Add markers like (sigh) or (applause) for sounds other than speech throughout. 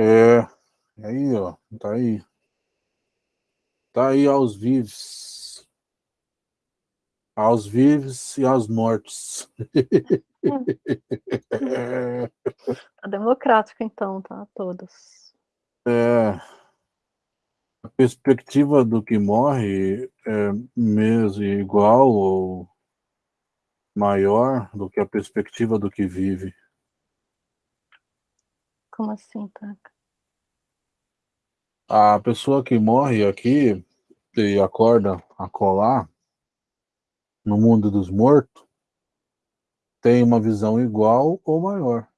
É, aí, ó, tá aí. Tá aí aos vivos. Aos vivos e aos mortos. (laughs) É. Tá democrático, então, tá? Todos. É, a perspectiva do que morre é mesmo igual ou maior do que a perspectiva do que vive. Como assim, Taca? A pessoa que morre aqui e acorda a colar no mundo dos mortos tem uma visão igual ou maior.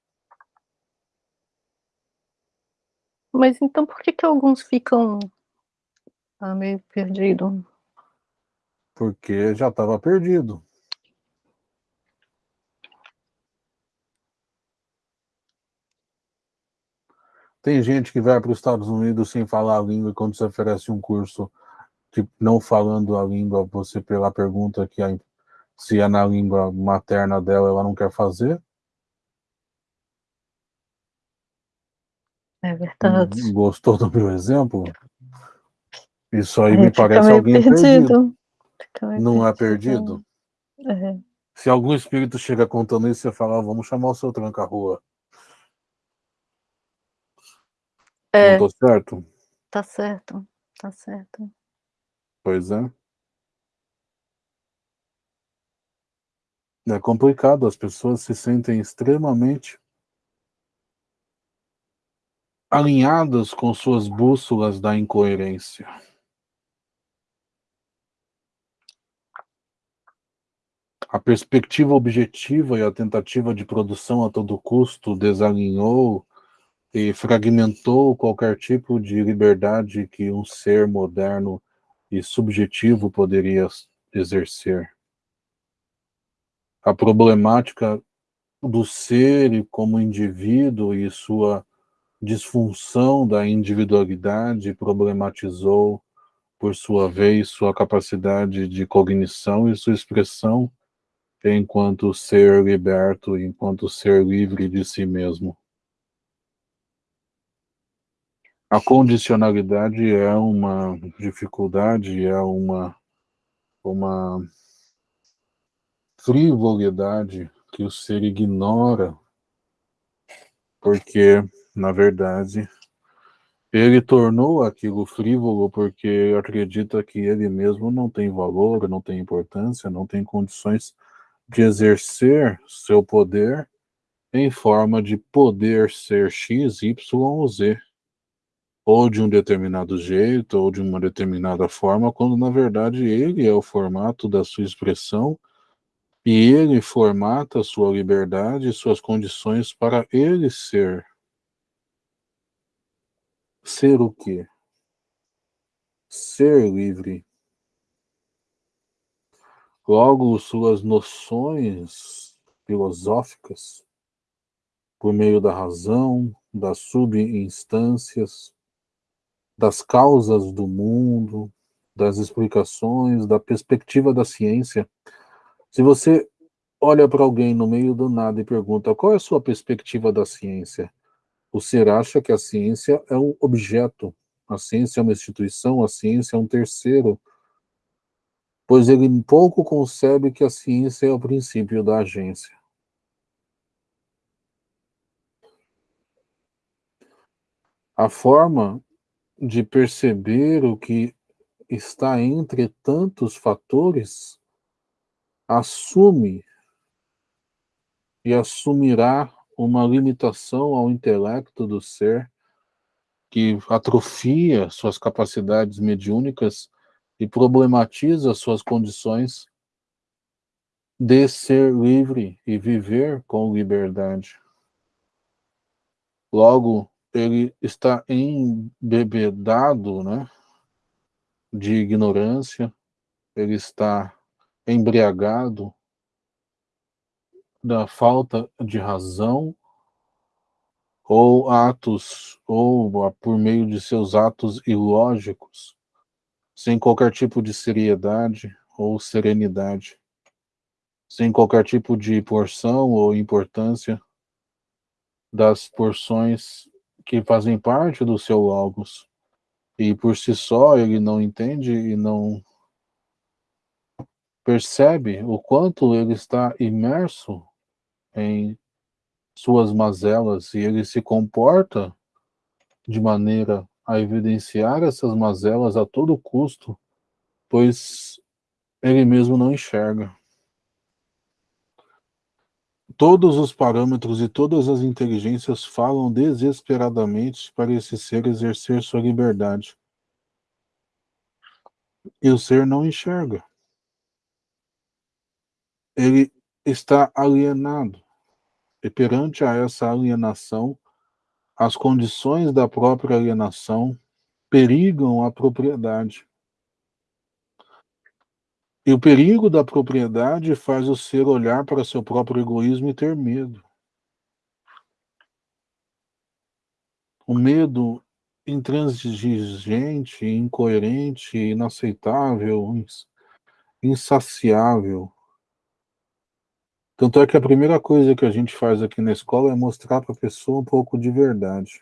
Mas então por que que alguns ficam ah, meio perdido? Porque já estava perdido. Tem gente que vai para os Estados Unidos sem falar a língua e quando você oferece um curso que não falando a língua, você pela pergunta que a, se é na língua materna dela, ela não quer fazer. É verdade. Gostou do meu exemplo? Isso aí É, me parece alguém perdido. perdido. Não é perdido? É. Se algum espírito chega contando isso, você fala, "Ah, vamos chamar o seu tranca-rua. É, Não tô certo? tá certo, tá certo. Pois é. É complicado, as pessoas se sentem extremamente alinhadas com suas bússolas da incoerência. A perspectiva objetiva e a tentativa de produção a todo custo desalinhou e fragmentou qualquer tipo de liberdade que um ser moderno e subjetivo poderia exercer. A problemática do ser como indivíduo e sua disfunção da individualidade problematizou, por sua vez, sua capacidade de cognição e sua expressão enquanto ser liberto, enquanto ser livre de si mesmo. A condicionalidade é uma dificuldade, é uma, uma frivolidade que o ser ignora, porque, na verdade, ele tornou aquilo frívolo porque acredita que ele mesmo não tem valor, não tem importância, não tem condições de exercer seu poder em forma de poder ser X, Y ou Z, ou de um determinado jeito, ou de uma determinada forma, quando na verdade ele é o formato da sua expressão e ele formata sua liberdade e suas condições para ele ser. Ser o quê? Ser livre. Logo, suas noções filosóficas, por meio da razão, das subinstâncias, das causas do mundo, das explicações, da perspectiva da ciência. Se você olha para alguém no meio do nada e pergunta qual é a sua perspectiva da ciência, o ser acha que a ciência é um objeto, a ciência é uma instituição, a ciência é um terceiro, pois ele pouco concebe que a ciência é o princípio da agência. A forma de perceber o que está entre tantos fatores assume e assumirá uma limitação ao intelecto do ser que atrofia suas capacidades mediúnicas e problematiza suas condições de ser livre e viver com liberdade. Logo, ele está embebedado né, de ignorância, ele está embriagado da falta de razão ou atos, ou por meio de seus atos ilógicos, sem qualquer tipo de seriedade ou serenidade, sem qualquer tipo de porção ou importância das porções que fazem parte do seu logos. E por si só ele não entende e não percebe o quanto ele está imerso em suas mazelas e ele se comporta de maneira a evidenciar essas mazelas a todo custo, pois ele mesmo não enxerga. Todos os parâmetros e todas as inteligências falam desesperadamente para esse ser exercer sua liberdade. E o ser não enxerga. Ele está alienado. E perante a essa alienação, as condições da própria alienação perigam a propriedade. E o perigo da propriedade faz o ser olhar para seu próprio egoísmo e ter medo. O medo intransigente, incoerente, inaceitável, insaciável. Tanto é que a primeira coisa que a gente faz aqui na escola é mostrar para a pessoa um pouco de verdade.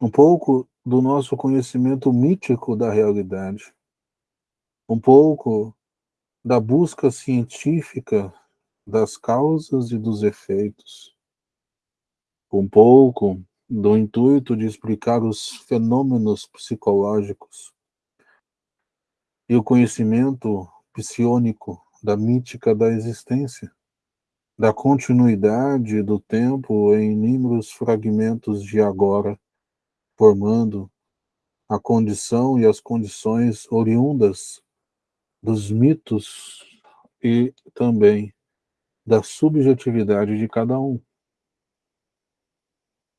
Um pouco do nosso conhecimento mítico da realidade um pouco da busca científica das causas e dos efeitos, um pouco do intuito de explicar os fenômenos psicológicos e o conhecimento psionico da mítica da existência, da continuidade do tempo em inúmeros fragmentos de agora, formando a condição e as condições oriundas dos mitos e também da subjetividade de cada um.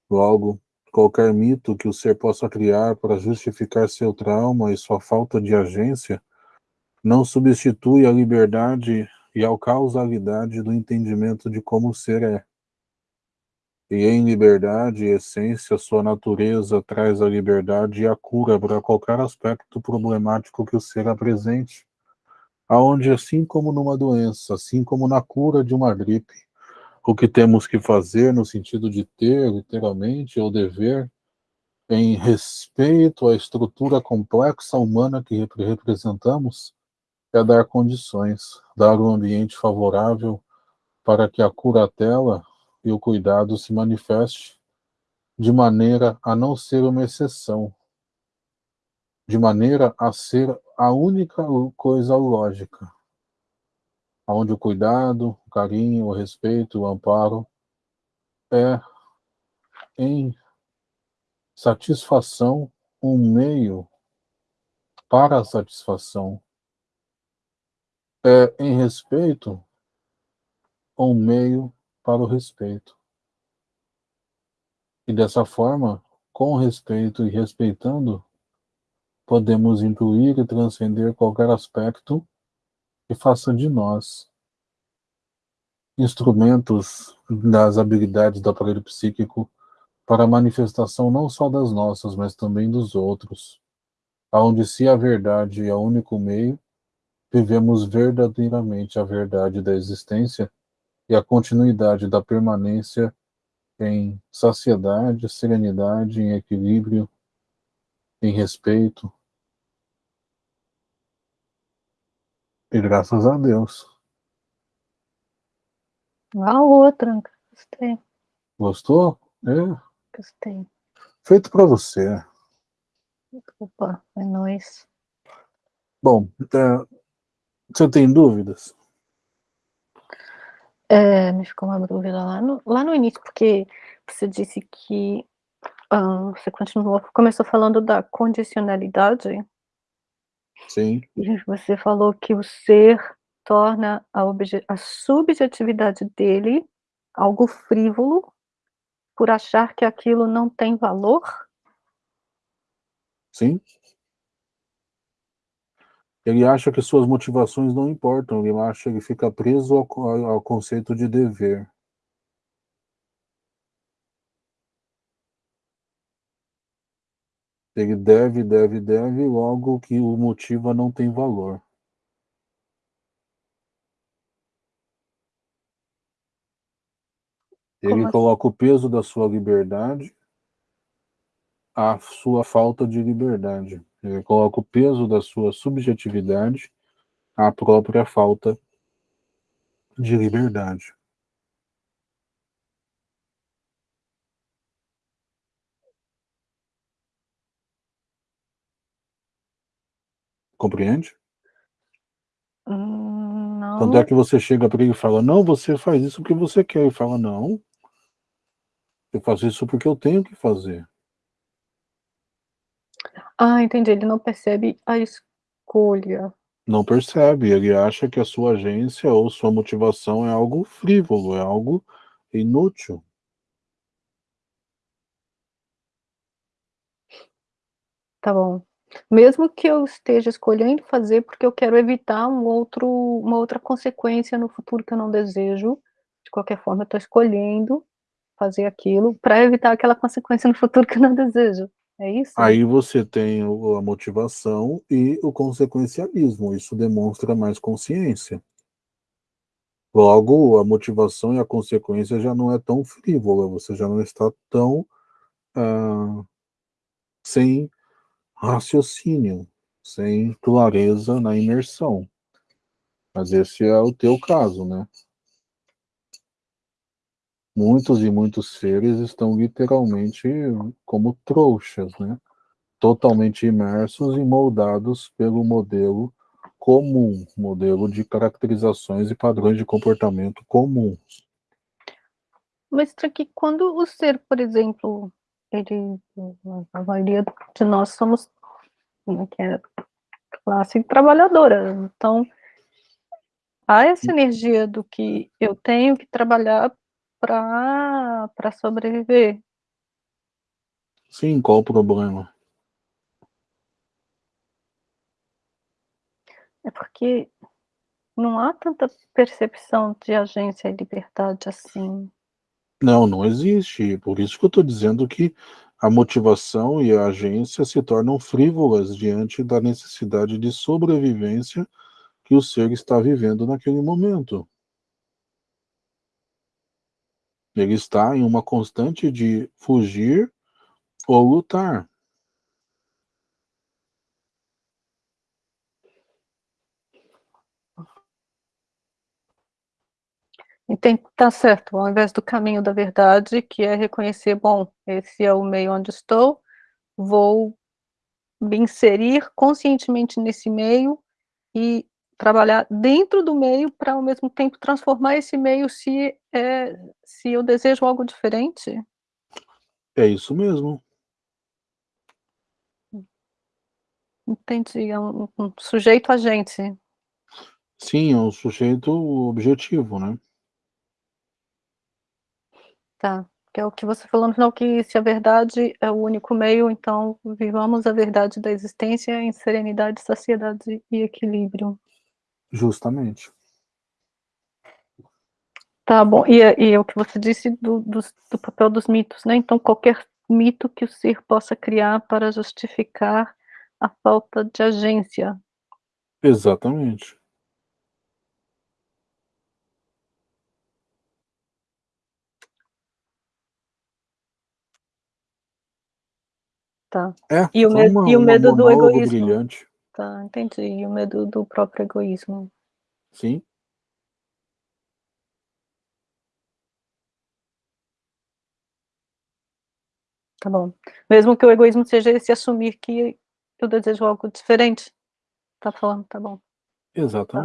Logo, qualquer mito que o ser possa criar para justificar seu trauma e sua falta de agência não substitui a liberdade e a causalidade do entendimento de como o ser é. E em liberdade e essência, sua natureza traz a liberdade e a cura para qualquer aspecto problemático que o ser apresente aonde assim como numa doença, assim como na cura de uma gripe, o que temos que fazer no sentido de ter, literalmente, ou dever, em respeito à estrutura complexa humana que representamos, é dar condições, dar um ambiente favorável para que a curatela e o cuidado se manifeste de maneira a não ser uma exceção, de maneira a ser a única coisa lógica, onde o cuidado, o carinho, o respeito, o amparo é em satisfação um meio para a satisfação, é em respeito um meio para o respeito. E dessa forma, com respeito e respeitando, podemos incluir e transcender qualquer aspecto que faça de nós instrumentos das habilidades do aparelho psíquico para a manifestação não só das nossas, mas também dos outros, aonde se a verdade é o único meio, vivemos verdadeiramente a verdade da existência e a continuidade da permanência em saciedade, serenidade, em equilíbrio, em respeito. E graças a Deus. A outra, gostei. Gostou? É. Gostei. Feito para você. Opa, é nóis. Bom, é, você tem dúvidas? É, me ficou uma dúvida lá no, lá no início, porque você disse que ah, você continuou, começou falando da condicionalidade. Sim. E você falou que o ser torna a, a subjetividade dele algo frívolo por achar que aquilo não tem valor? Sim. Ele acha que suas motivações não importam, ele acha que fica preso ao, ao conceito de dever. Ele deve, deve, deve, logo que o motiva não tem valor. Ele Como assim? coloca o peso da sua liberdade à sua falta de liberdade. Ele coloca o peso da sua subjetividade à própria falta de liberdade. Compreende? Hum, Quando é não. que você chega para ele e fala, não, você faz isso porque você quer. Ele fala, não, eu faço isso porque eu tenho que fazer. Ah, entendi, ele não percebe a escolha. Não percebe, ele acha que a sua agência ou sua motivação é algo frívolo, é algo inútil. Tá bom. Mesmo que eu esteja escolhendo fazer, porque eu quero evitar um outro uma outra consequência no futuro que eu não desejo, de qualquer forma eu tô escolhendo fazer aquilo para evitar aquela consequência no futuro que eu não desejo, é isso? Aí você tem a motivação e o consequencialismo, isso demonstra mais consciência. Logo, a motivação e a consequência já não é tão frívola, você já não está tão, hã, sem raciocínio, sem clareza na imersão. Mas esse é o teu caso, né. Muitos e muitos seres estão literalmente como trouxas, né, totalmente imersos e moldados pelo modelo comum, modelo de caracterizações e padrões de comportamento comuns. Mas que quando o ser, por exemplo, ele a maioria de nós somos, como é que é, classe trabalhadora, então há essa energia do que eu tenho que trabalhar pra sobreviver. Sim, qual o problema? É porque não há tanta percepção de agência e liberdade assim. Não, não existe, por isso que eu estou dizendo que a motivação e a agência se tornam frívolas diante da necessidade de sobrevivência que o ser está vivendo naquele momento. Ele está em uma constante de fugir ou lutar. Tem tá certo, ao invés do caminho da verdade, que é reconhecer: "Bom, esse é o meio onde estou, vou me inserir conscientemente nesse meio e trabalhar dentro do meio pra ao mesmo tempo transformar esse meio se, eh, se eu desejo algo diferente?" É isso mesmo. Entendi, é um um sujeito agente. Sim, é um sujeito objetivo, né. Tá, que é o que você falou no final que se a verdade é o único meio, então vivamos a verdade da existência em serenidade, saciedade e equilíbrio. Justamente. Tá bom, e é e é o que você disse do dos do papel dos mitos, né, então qualquer mito que o ser possa criar para justificar a falta de agência. Exatamente. Tá. É, E o medo uma e o medo do egoísmo? brilhante. Tá, entendi, e o medo do próprio egoísmo. Sim. Tá bom. Mesmo que o egoísmo seja esse assumir que eu desejo algo diferente? Tá falando, tá bom. Tá.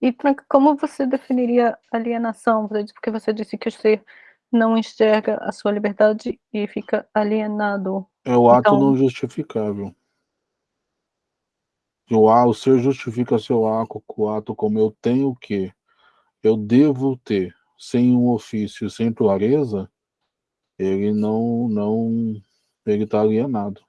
E pra como você definiria alienação? Porque você disse que o ser não enxerga a sua liberdade e fica alienado, É o ato então não justificável. O a o ser justifica seu aco o ato como eu tenho que, eu devo ter, sem um ofício, sem clareza, ele não não ele tá alienado.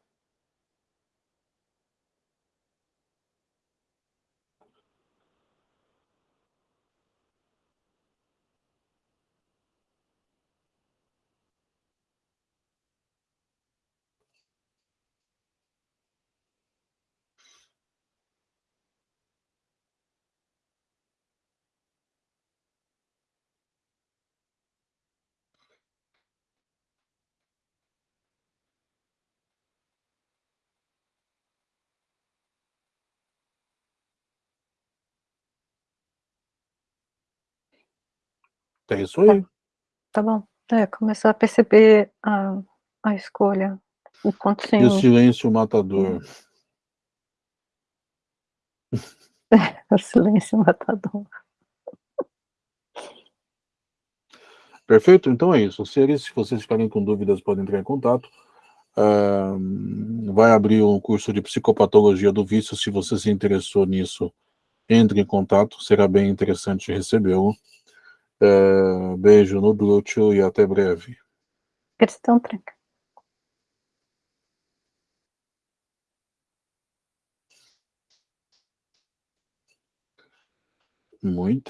É isso aí. Tá bom. É, começar a perceber a a escolha, o quanto E o sim silêncio matador. (laughs) o silêncio matador. Perfeito? Então é isso. Seres, se vocês ficarem com dúvidas, podem entrar em contato. Uh, vai abrir um curso de psicopatologia do vício, se você se interessou nisso, entre em contato, será bem interessante recebê-lo. Uh, beijo no glúteo e até breve. Questão tranca. Muito